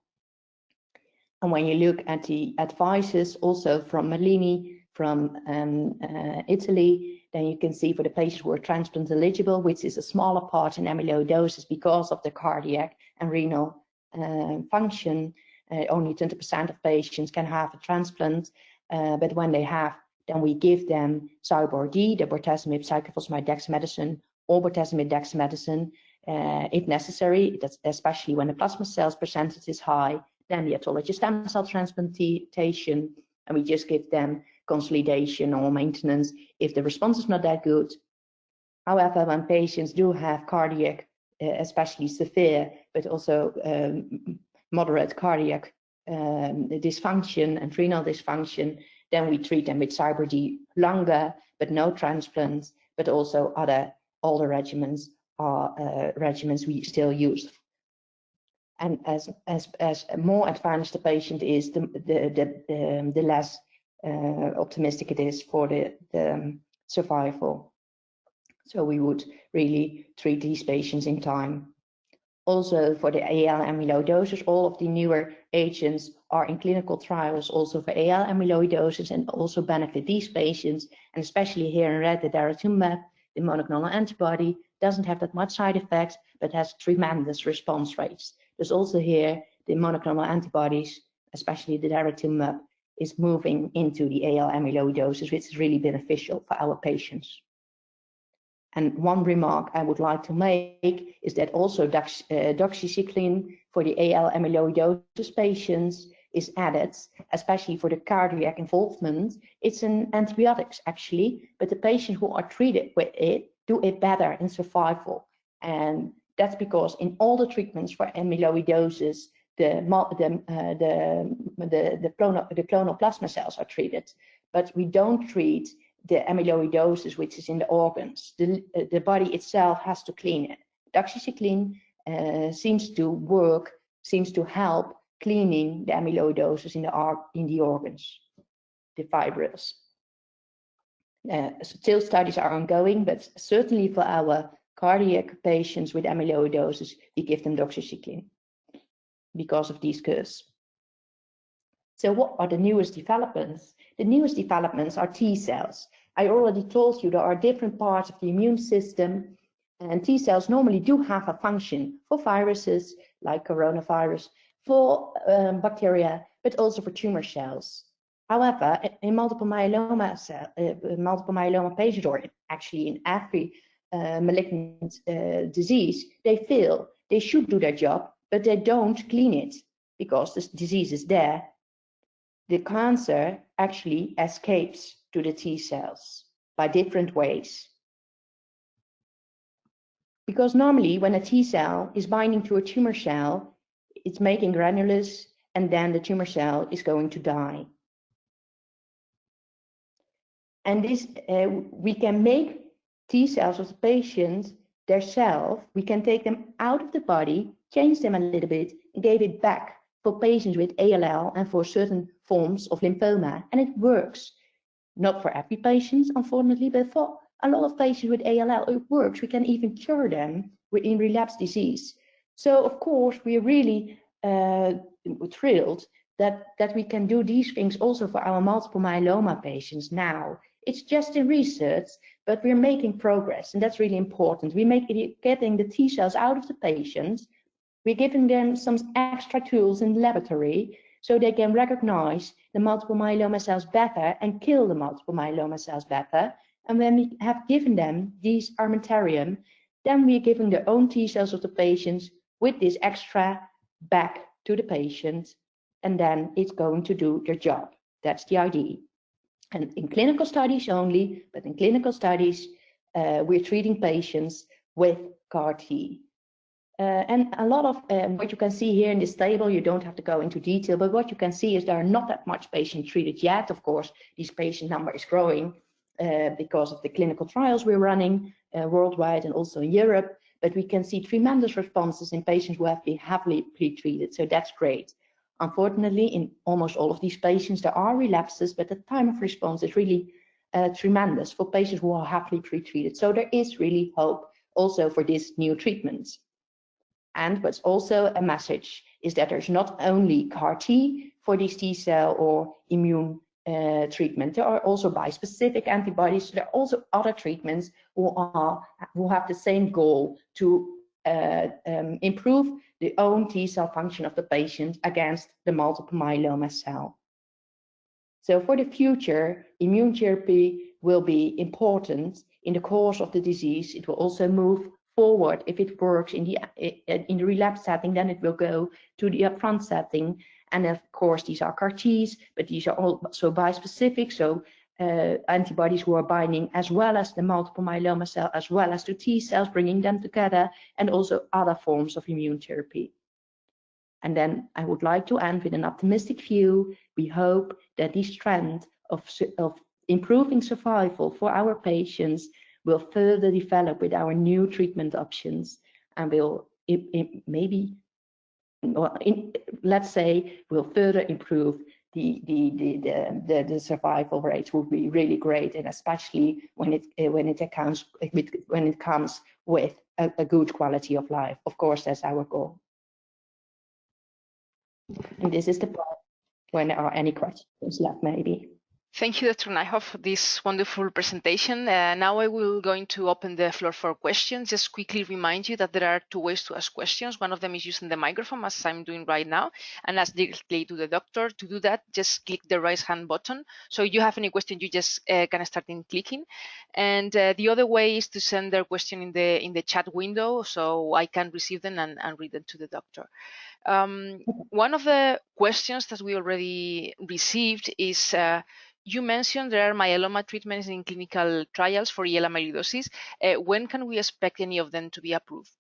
And when you look at the advices also from Merlini from um, uh, Italy, then you can see for the patients who are transplant eligible, which is a smaller part in amyloidosis because of the cardiac and renal uh, function, uh, only 20% of patients can have a transplant, uh, but when they have, then we give them Cybor-D, the bortezomib, cyclophosphamide, dexamethasone, or bortezomib dexamethasone uh, if necessary, especially when the plasma cells percentage is high, then the autologous stem cell transplantation, and we just give them consolidation or maintenance if the response is not that good. However, when patients do have cardiac, uh, especially severe, but also um, moderate cardiac um, dysfunction and renal dysfunction, then we treat them with Cybor-D longer, but no transplants, but also other all the regimens are uh, regimens we still use. And as, as, as more advanced the patient is, the, the, the, the, the less uh, optimistic it is for the, the um, survival. So we would really treat these patients in time. Also for the AL amyloidosis, all of the newer agents are in clinical trials also for AL amyloidosis and also benefit these patients. And especially here in red, the daratumumab, the monoclonal antibody, doesn't have that much side effects, but has tremendous response rates. There's also here the monoclonal antibodies, especially the daratumumab, is moving into the AL amyloidosis, which is really beneficial for our patients. And one remark I would like to make is that also dox, uh, doxycycline for the AL amyloidosis patients is added, especially for the cardiac involvement. It's an antibiotics actually, but the patients who are treated with it do it better in survival. And that's because in all the treatments for amyloidosis, the, the, uh, the, the, the, clonal, the clonal plasma cells are treated, but we don't treat the amyloidosis which is in the organs. The, the body itself has to clean it. Doxycycline uh, seems to work, seems to help cleaning the amyloidosis in the, in the organs, the fibrils. Uh, still studies are ongoing, but certainly for our cardiac patients with amyloidosis, we give them doxycycline because of these curves. So what are the newest developments? The newest developments are T cells. I already told you there are different parts of the immune system and T cells normally do have a function for viruses like coronavirus, for um, bacteria, but also for tumor cells. However, in multiple myeloma, cell, uh, multiple myeloma patients, or actually in every uh, malignant uh, disease, they fail. They should do their job, but they don't clean it because the disease is there the cancer actually escapes to the T cells by different ways. Because normally when a T cell is binding to a tumor cell, it's making granules and then the tumor cell is going to die. And this, uh, we can make T cells of the patient their self, we can take them out of the body, change them a little bit, and give it back for patients with ALL and for certain forms of lymphoma. And it works. Not for every patient, unfortunately, but for a lot of patients with ALL, it works. We can even cure them in relapse disease. So, of course, we're really uh, thrilled that, that we can do these things also for our multiple myeloma patients now. It's just in research, but we're making progress, and that's really important. We make getting the T cells out of the patients we're giving them some extra tools in the laboratory so they can recognize the multiple myeloma cells better and kill the multiple myeloma cells better. And when we have given them these armamentarium, then we're giving the own T cells of the patients with this extra back to the patient, and then it's going to do their job. That's the idea. And in clinical studies only, but in clinical studies, uh, we're treating patients with CAR T. Uh, and a lot of um, what you can see here in this table, you don't have to go into detail, but what you can see is there are not that much patients treated yet. Of course, this patient number is growing uh, because of the clinical trials we're running uh, worldwide and also in Europe. But we can see tremendous responses in patients who have been heavily pre-treated, so that's great. Unfortunately, in almost all of these patients, there are relapses, but the time of response is really uh, tremendous for patients who are heavily pre-treated. So there is really hope also for these new treatments. And what's also a message is that there's not only CAR T for these T cell or immune uh, treatment. There are also bispecific antibodies. There are also other treatments who are who have the same goal to uh, um, improve the own T cell function of the patient against the multiple myeloma cell. So for the future, immune therapy will be important in the course of the disease. It will also move forward. If it works in the in the relapse setting, then it will go to the upfront setting. And of course, these are CAR Ts, but these are also bispecific, so uh, antibodies who are binding as well as the multiple myeloma cell, as well as the T cells, bringing them together, and also other forms of immune therapy. And then I would like to end with an optimistic view. We hope that this trend of, of improving survival for our patients will further develop with our new treatment options and will it, it maybe well, in, let's say, will further improve the, the, the, the, the, survival rates will be really great, and especially when it eh, when it accounts when it comes with a, a good quality of life. Of course, that's our goal. And this is the part when there are any questions left, maybe. Thank you, Dr. Nijhof, for this wonderful presentation. Uh, now I will going to open the floor for questions. Just quickly remind you that there are two ways to ask questions. One of them is using the microphone, as I'm doing right now, and ask directly to the doctor. To do that, just click the raise hand button. So if you have any question, you just uh, can start in clicking. And uh, the other way is to send their question in the in the chat window, so I can receive them and, and read them to the doctor. Um, one of the questions that we already received is uh, you mentioned there are myeloma treatments in clinical trials for AL amyloidosis. Uh, when can we expect any of them to be approved?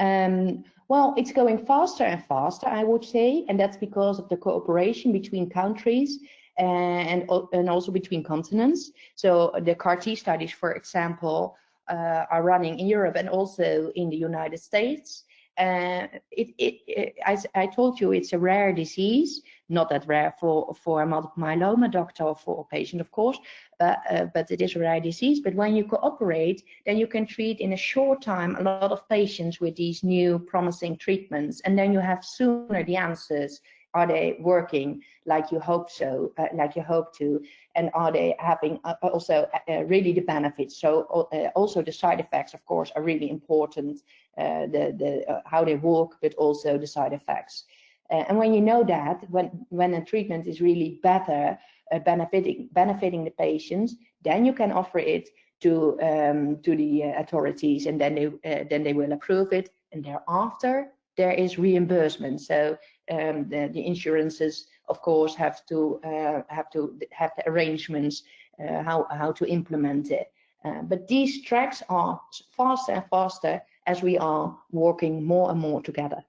Um, well, it's going faster and faster, I would say, and that's because of the cooperation between countries and, and also between continents. So the CAR-T studies, for example, uh, are running in Europe and also in the United States. Uh, it, it, it, as I told you, it's a rare disease, not that rare for, for a multiple myeloma doctor or for a patient, of course, uh, uh, but it is a rare disease. But when you cooperate, then you can treat in a short time a lot of patients with these new promising treatments, and then you have sooner the answers. Are they working like you hope so, uh, like you hope to, and are they having uh, also uh, really the benefits? So also the side effects, of course, are really important uh, the, the uh, how they work, but also the side effects. Uh, and when you know that, when, when a treatment is really better, benefiting, benefiting the patients, then you can offer it to um, to the authorities, and then they then they will approve it. And thereafter, there is reimbursement. So um, the, the insurances, of course, have to uh, have to have the arrangements uh, how how to implement it. Uh, but these tracks are faster and faster as we are working more and more together.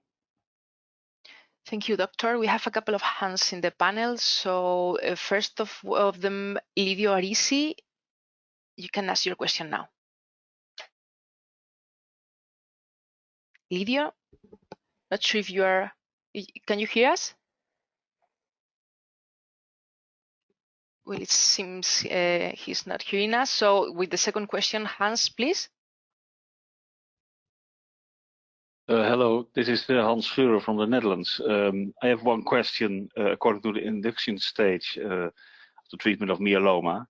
Thank you, Doctor. We have a couple of hands in the panel. So uh, first of, of them, Livio Arisi, you can ask your question now. Livio, not sure if you are, can you hear us? Well, it seems uh, he's not hearing us. So with the second question, Hans, please. Uh, hello, this is uh, Hans Scheurer from the Netherlands. Um, I have one question uh, according to the induction stage of the treatment of myeloma.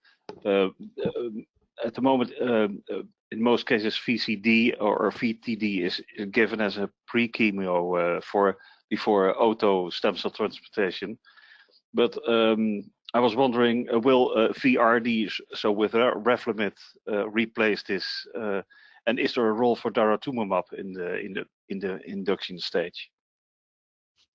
Uh, um, at the moment, um, in most cases, VCD or, or VTD is, is, given as a pre-chemo for before auto stem cell transplantation. But um, I was wondering, will VRD, so with Revlimid, replace this and is there a role for daratumumab in the in the in the induction stage?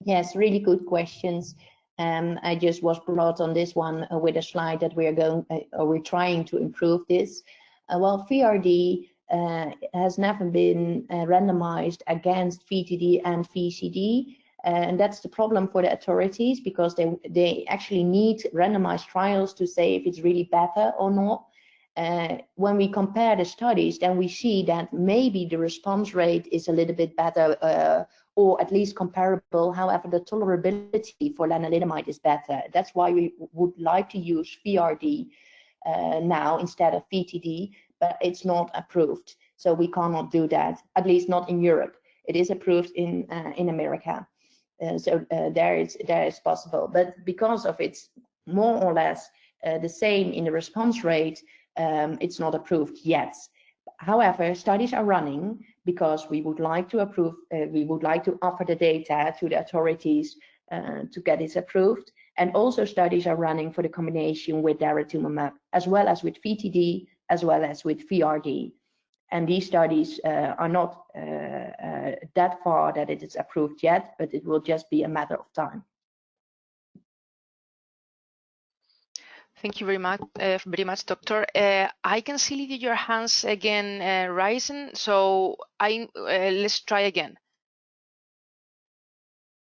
Yes, really good questions. Um, I just was brought on this one uh, with a slide that we are going, uh, or we're trying to improve this. Uh, well, VRD uh, has never been uh, randomized against VTD and VCD, and that's the problem for the authorities because they they actually need randomized trials to say if it's really better or not uh, when we compare the studies, then we see that maybe the response rate is a little bit better uh, or at least comparable. However, the tolerability for lenalidomide is better. That's why we would like to use VRD uh, now instead of VTD, but it's not approved. So we cannot do that, at least not in Europe. It is approved in uh, in America. Uh, so uh, there is there is possible, but because of it's more or less the same in the response rate, um, it's not approved yet. However, studies are running because we would like to approve, uh, we would like to offer the data to the authorities uh, to get it approved. And also studies are running for the combination with daratumumab, as well as with VTD, as well as with VRD. And these studies uh, are not uh, uh, that far that it is approved yet, but it will just be a matter of time. Thank you very much, uh, very much, Doctor. Uh, I can see your hands again uh, rising, so I uh, let's try again.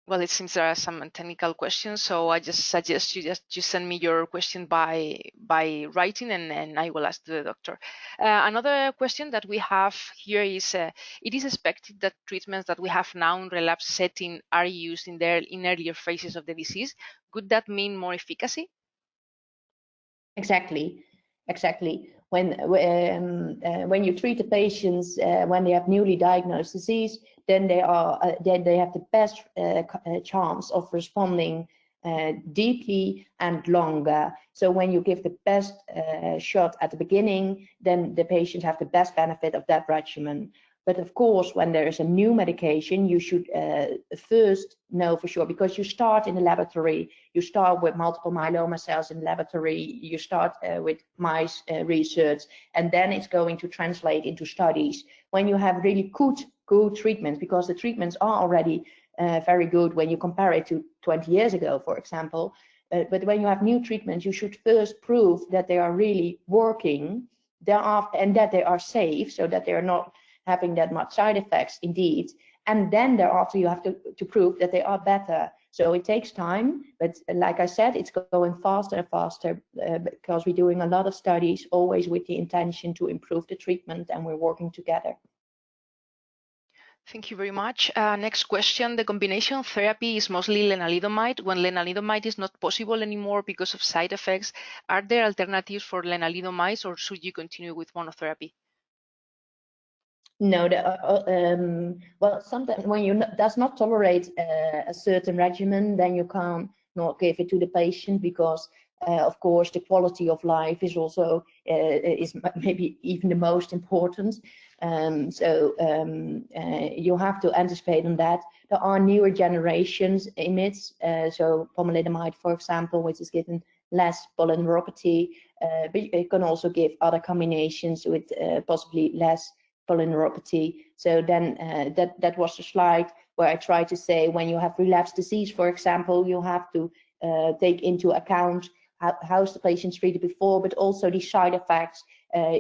Well, it seems there are some technical questions, so I just suggest you just you send me your question by by writing, and, and I will ask the doctor. Uh, another question that we have here is: uh, It is expected that treatments that we have now in relapse setting are used in their in earlier phases of the disease. Could that mean more efficacy? Exactly, exactly. When um, uh, when you treat the patients uh, when they have newly diagnosed disease, then they are uh, then they have the best uh, uh, chance of responding uh, deeply and longer. So when you give the best shot at the beginning, then the patients have the best benefit of that regimen. But of course, when there is a new medication, you should uh, first know for sure because you start in the laboratory. You start with multiple myeloma cells in the laboratory. You start uh, with mice uh, research, and then it's going to translate into studies. When you have really good good treatments, because the treatments are already uh, very good when you compare it to 20 years ago, for example. Uh, but when you have new treatments, you should first prove that they are really working, thereafter, and that they are safe, so that they are not having that much side effects indeed. And then thereafter you have to, to prove that they are better. So it takes time, but like I said, it's going faster and faster uh, because we're doing a lot of studies, always with the intention to improve the treatment and we're working together. Thank you very much. Uh, next question. The combination therapy is mostly lenalidomide. When lenalidomide is not possible anymore because of side effects, are there alternatives for lenalidomide or should you continue with monotherapy? No, the, uh, uh, um, well, sometimes when you does not tolerate uh, a certain regimen, then you can't not give it to the patient because, uh, of course, the quality of life is also uh, is maybe even the most important. Um, so um, uh, you have to anticipate on that. There are newer generations in IMiDs, so pomalidomide, for example, which is given less polyneuropathy, but it can also give other combinations with possibly less polyneuropathy. So then uh, that, that was the slide where I tried to say when you have relapsed disease, for example, you have to uh, take into account how, how's the patient treated before, but also the side effects. Uh,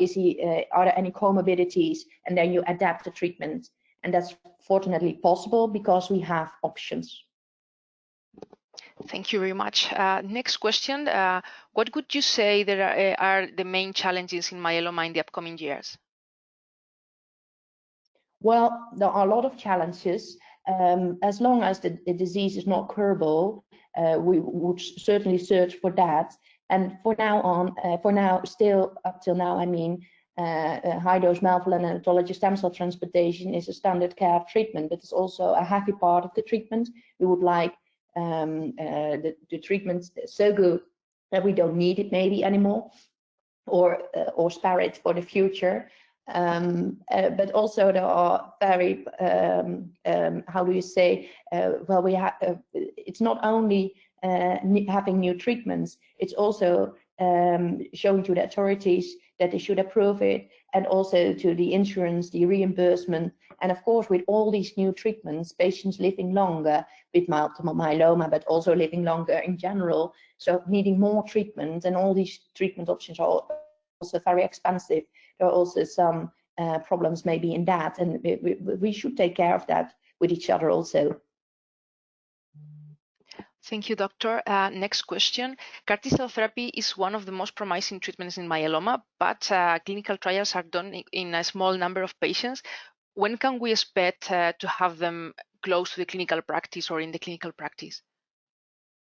is he, uh, are there any comorbidities? And then you adapt the treatment. And that's fortunately possible because we have options. Thank you very much. Uh, next question. Uh, what would you say there are, are, the main challenges in myeloma in the upcoming years? Well, there are a lot of challenges. Um, as long as the, the, disease is not curable, uh, we would certainly search for that. And for now on, uh, for now, still up till now, I mean, uh, uh high dose melphalan and autologous stem cell transplantation is a standard care treatment, but it's also a happy part of the treatment. We would like um, uh, the, the treatment so good that we don't need it maybe anymore or, uh, or spare it for the future. Um, uh, but also there are very, um, um, how do you say, uh, well, we have, uh, it's not only uh, having new treatments, it's also um, showing to the authorities that they should approve it and also to the insurance, the reimbursement. And of course, with all these new treatments, patients living longer with multiple myeloma, but also living longer in general. So needing more treatment and all these treatment options are also very expensive there are also some uh, problems maybe in that, and we, we, should take care of that with each other also. Thank you, doctor. Uh, next question. CAR T-cell therapy is one of the most promising treatments in myeloma, but uh, clinical trials are done in a small number of patients. When can we expect uh, to have them close to the clinical practice or in the clinical practice?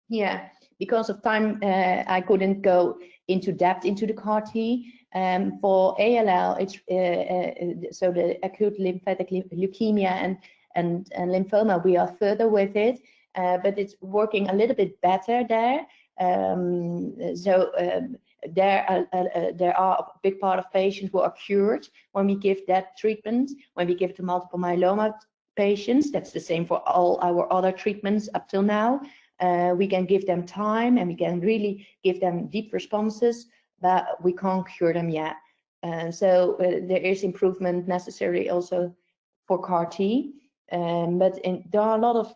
Yeah, because of time, uh, I couldn't go into depth into the CAR T. Um, for ALL, it's uh, uh, so the acute lymphatic leukemia and, and, and lymphoma, we are further with it, uh, but it's working a little bit better there. Um, so um, there, uh, uh, uh, there are a big part of patients who are cured when we give that treatment, when we give it to multiple myeloma patients. That's the same for all our other treatments up till now. Uh, we can give them time and we can really give them deep responses but we can't cure them yet. And so uh, there is improvement necessary also for CAR T. Um, but in, there are a lot of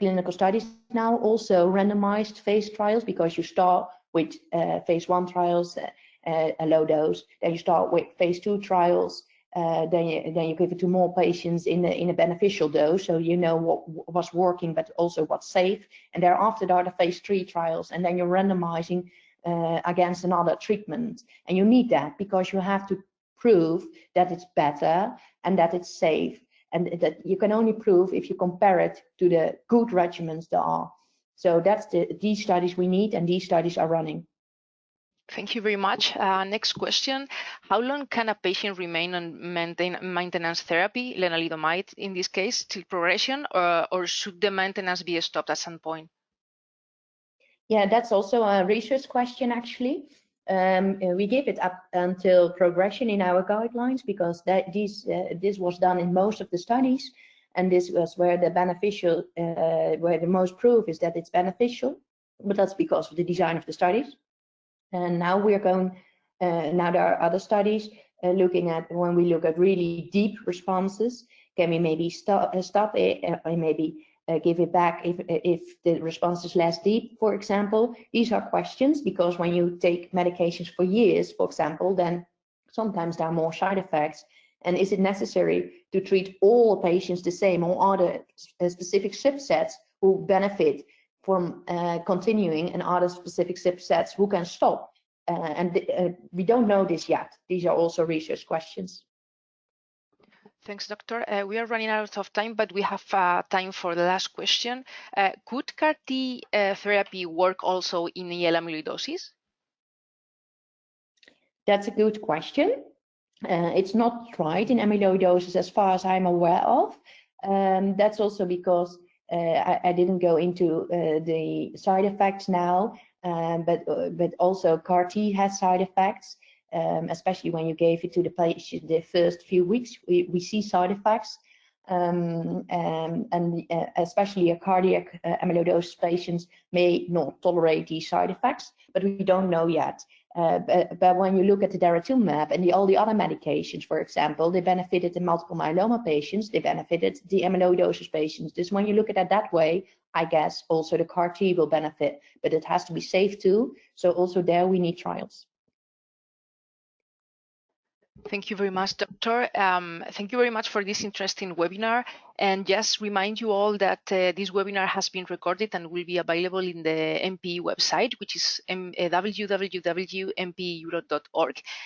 clinical studies now, also randomized phase trials, because you start with uh, phase one trials, uh, a low dose, then you start with phase two trials, uh, then you then you give it to more patients in a in a beneficial dose, so you know what was working, but also what's safe. And thereafter, there are the phase three trials, and then you're randomizing uh, against another treatment, and you need that because you have to prove that it's better and that it's safe, and that you can only prove if you compare it to the good regimens there are. So that's the these studies we need, and these studies are running. Thank you very much. Uh, next question. How long can a patient remain on maintain, maintenance therapy, lenalidomide in this case, till progression, or, or should the maintenance be stopped at some point? Yeah, that's also a research question, actually. Um, uh, we give it up until progression in our guidelines because that this, uh, this was done in most of the studies. And this was where the beneficial, uh, where the most proof is that it's beneficial, but that's because of the design of the studies. And now we're going, uh, now there are other studies uh, looking at when we look at really deep responses, can we maybe stop, uh, stop it and maybe give it back if, if the response is less deep, for example. These are questions because when you take medications for years, for example, then sometimes there are more side effects. And is it necessary to treat all patients the same or are there specific subsets who benefit from uh, continuing and other specific subsets who can stop. Uh, and uh, we don't know this yet. These are also research questions. Thanks, Doctor. Uh, we are running out of time, but we have uh, time for the last question. Uh, could CAR T therapy work also in AL amyloidosis? That's a good question. it's not tried in amyloidosis as far as I'm aware of. Um, that's also because uh, I, I, didn't go into uh, the side effects now, um, but uh, but also CAR T has side effects, um, especially when you gave it to the patient the first few weeks. We, we see side effects, um, and, and uh, especially a cardiac uh, amyloidosis patients may not tolerate these side effects, but we don't know yet. Uh, but, but, when you look at the daratumumab and the, all the other medications, for example, they benefited the multiple myeloma patients, they benefited the amyloidosis patients. Just when you look at it that way, I guess also the CAR T will benefit, but it has to be safe too. So also there we need trials. Thank you very much, Doctor. Um, thank you very much for this interesting webinar. And just remind you all that uh, this webinar has been recorded and will be available in the MPE website, which is uh,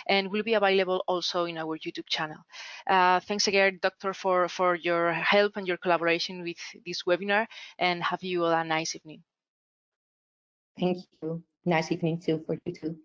and will be available also in our YouTube channel. Uh, thanks again, Doctor, for, for your help and your collaboration with this webinar, and have you all a nice evening. Thank you. Nice evening too for you too.